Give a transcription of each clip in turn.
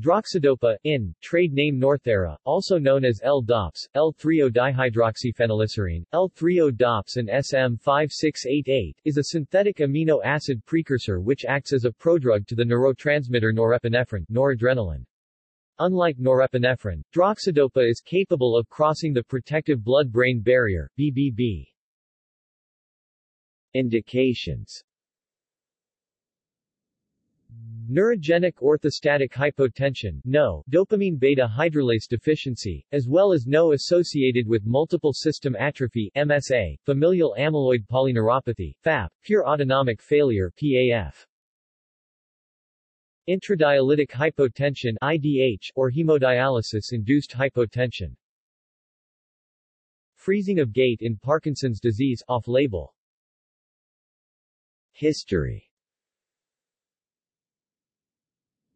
Droxidopa, in, trade name Northera, also known as L-DOPS, L-3-dihydroxyphenylglycerine, L-3-DOPS and SM5688, is a synthetic amino acid precursor which acts as a prodrug to the neurotransmitter norepinephrine noradrenaline. Unlike norepinephrine, droxidopa is capable of crossing the protective blood-brain barrier, BBB. Indications Neurogenic orthostatic hypotension NO, dopamine beta hydroxylase deficiency, as well as NO associated with multiple system atrophy MSA, familial amyloid polyneuropathy, FAP, pure autonomic failure PAF. Intradialytic hypotension IDH, or hemodialysis-induced hypotension. Freezing of gait in Parkinson's disease off-label. History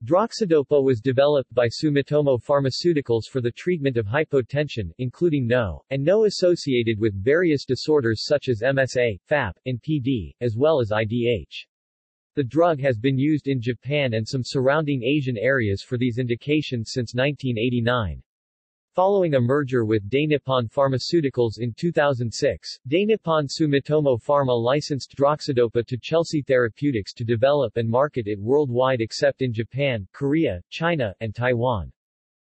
Droxidopa was developed by Sumitomo Pharmaceuticals for the treatment of hypotension, including NO, and NO associated with various disorders such as MSA, FAP, and PD, as well as IDH. The drug has been used in Japan and some surrounding Asian areas for these indications since 1989. Following a merger with Dainippon Pharmaceuticals in 2006, Dainippon Sumitomo Pharma licensed Droxidopa to Chelsea Therapeutics to develop and market it worldwide except in Japan, Korea, China, and Taiwan.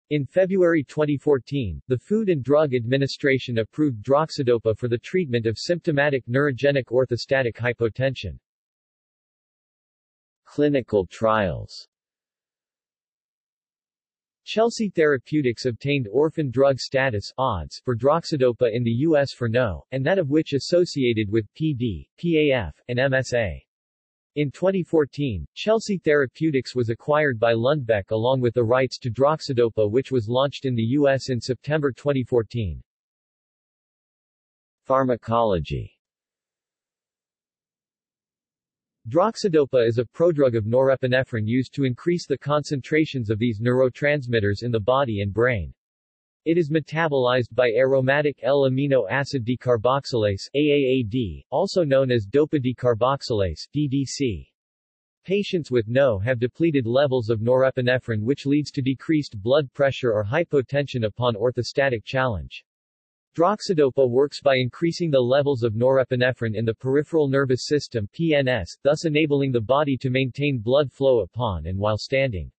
In February 2014, the Food and Drug Administration approved Droxidopa for the treatment of symptomatic neurogenic orthostatic hypotension. Clinical trials Chelsea Therapeutics obtained orphan drug status odds for droxidopa in the U.S. for no, and that of which associated with PD, PAF, and MSA. In 2014, Chelsea Therapeutics was acquired by Lundbeck along with the rights to droxidopa which was launched in the U.S. in September 2014. Pharmacology Droxidopa is a prodrug of norepinephrine used to increase the concentrations of these neurotransmitters in the body and brain. It is metabolized by aromatic L-amino acid decarboxylase AAAD, also known as dopa decarboxylase DDC. Patients with NO have depleted levels of norepinephrine which leads to decreased blood pressure or hypotension upon orthostatic challenge. Droxidopa works by increasing the levels of norepinephrine in the peripheral nervous system PNS, thus enabling the body to maintain blood flow upon and while standing.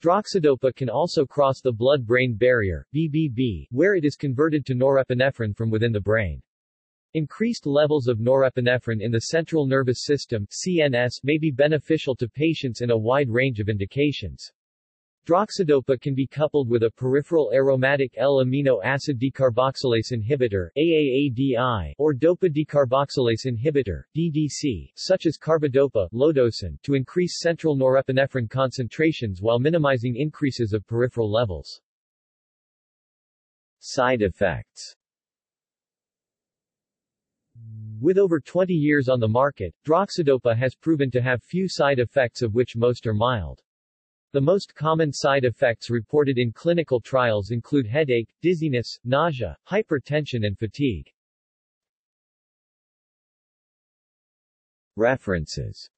Droxidopa can also cross the blood-brain barrier BBB, where it is converted to norepinephrine from within the brain. Increased levels of norepinephrine in the central nervous system CNS may be beneficial to patients in a wide range of indications. Droxidopa can be coupled with a peripheral aromatic L-amino acid decarboxylase inhibitor AAADI, or dopa decarboxylase inhibitor DDC, such as carbidopa Lodosyn, to increase central norepinephrine concentrations while minimizing increases of peripheral levels. Side effects with over 20 years on the market, droxidopa has proven to have few side effects of which most are mild. The most common side effects reported in clinical trials include headache, dizziness, nausea, hypertension and fatigue. References